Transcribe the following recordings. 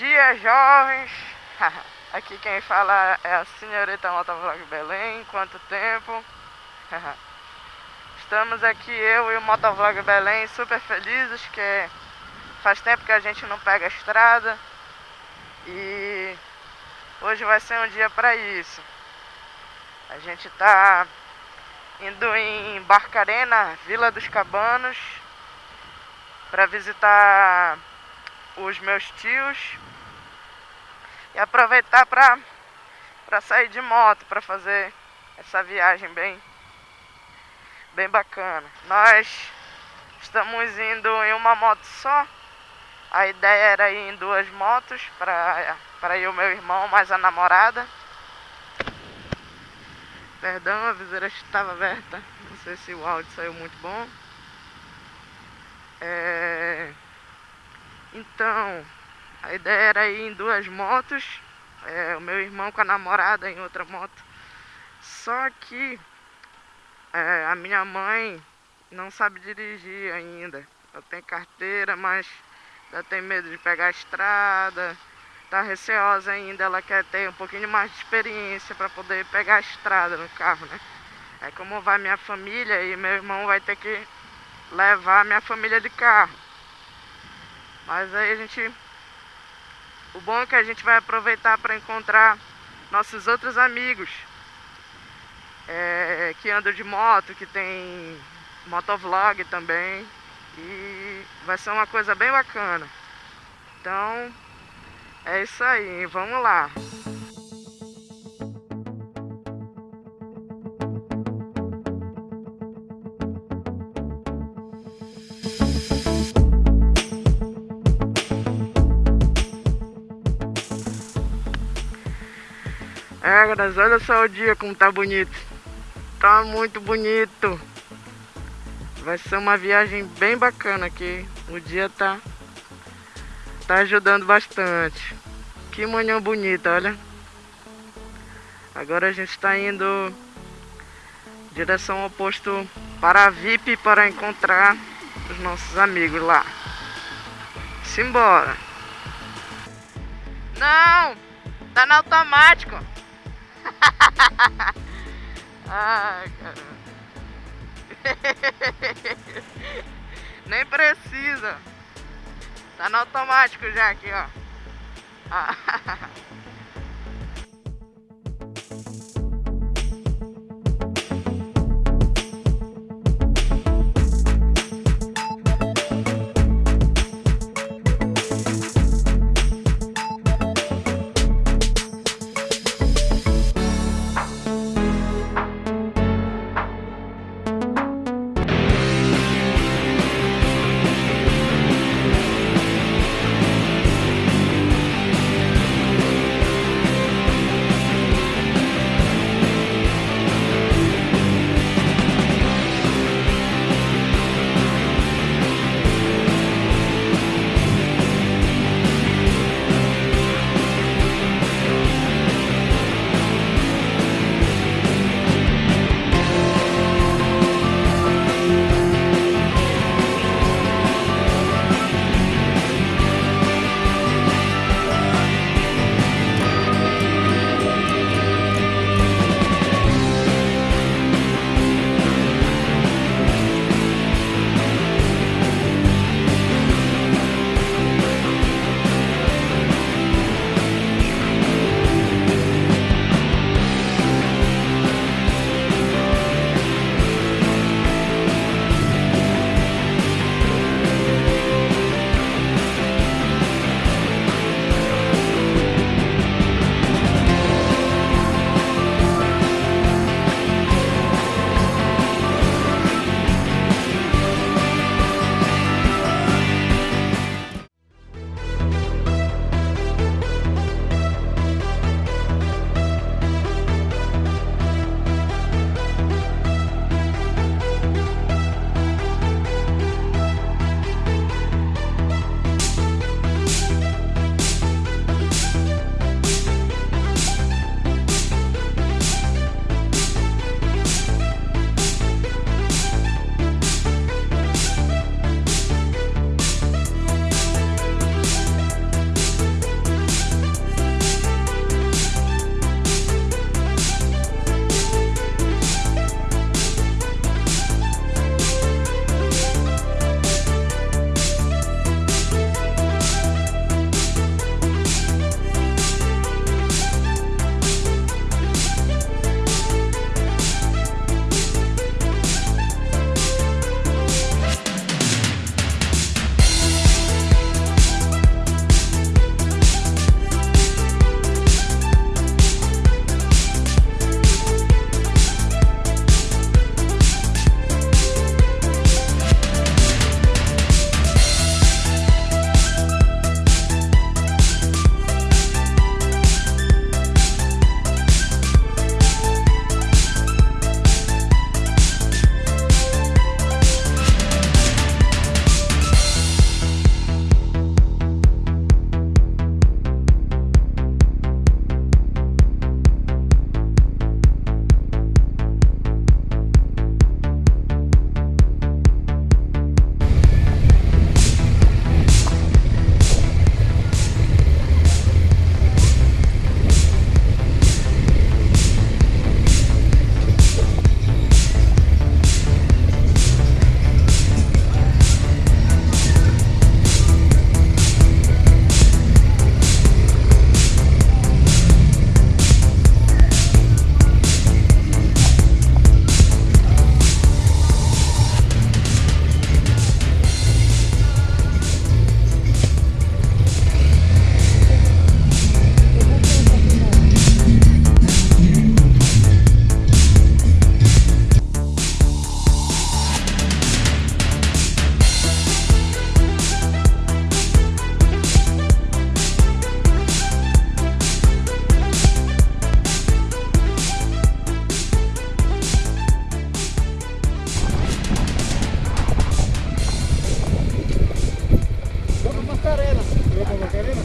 dia, jovens! Aqui quem fala é a senhorita Motovlog Belém. Quanto tempo? Estamos aqui, eu e o Motovlog Belém, super felizes que faz tempo que a gente não pega a estrada e hoje vai ser um dia para isso. A gente está indo em Barcarena, Vila dos Cabanos, para visitar os meus tios e aproveitar para para sair de moto para fazer essa viagem bem bem bacana. Nós estamos indo em uma moto só. A ideia era ir em duas motos para para ir o meu irmão mais a namorada. Perdão, a viseira estava aberta. Não sei se o áudio saiu muito bom. É... Então, a ideia era ir em duas motos, é, o meu irmão com a namorada em outra moto. Só que é, a minha mãe não sabe dirigir ainda. Ela tem carteira, mas ela tem medo de pegar a estrada. Tá receosa ainda, ela quer ter um pouquinho mais de experiência para poder pegar a estrada no carro, né? É como vai minha família e meu irmão vai ter que levar minha família de carro. Mas aí a gente o bom é que a gente vai aproveitar para encontrar nossos outros amigos é, que andam de moto, que tem motovlog também. E vai ser uma coisa bem bacana. Então, é isso aí, vamos lá. Olha só o dia como tá bonito. Tá muito bonito. Vai ser uma viagem bem bacana aqui. O dia tá tá ajudando bastante. Que manhã bonita, olha. Agora a gente está indo direção oposto para a VIP para encontrar os nossos amigos lá. Simbora. Não, tá no automático. Ai, caramba. Nem precisa. Tá no automático já aqui, ó.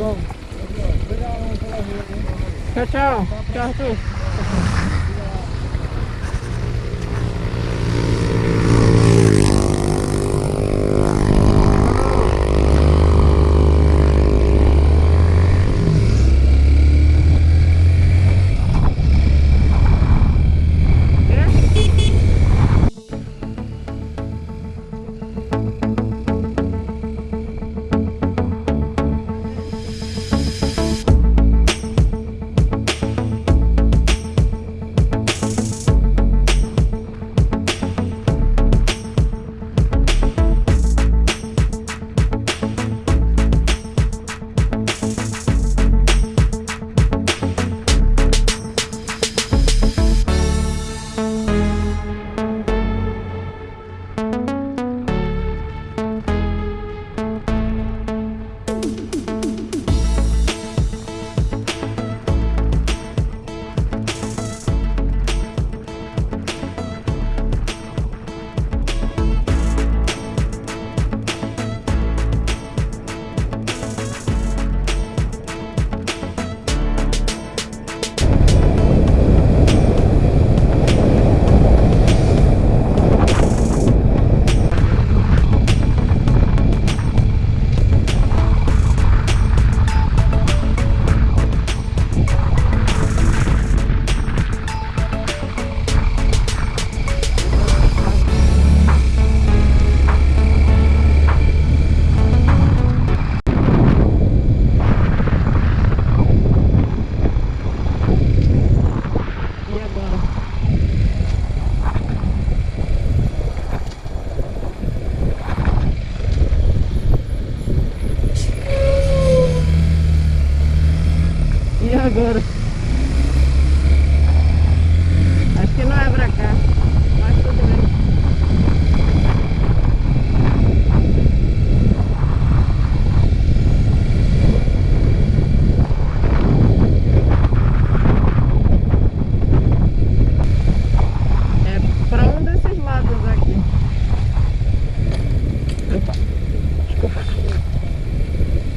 Vamos. Tchau, tchau. Tchau, Arthur.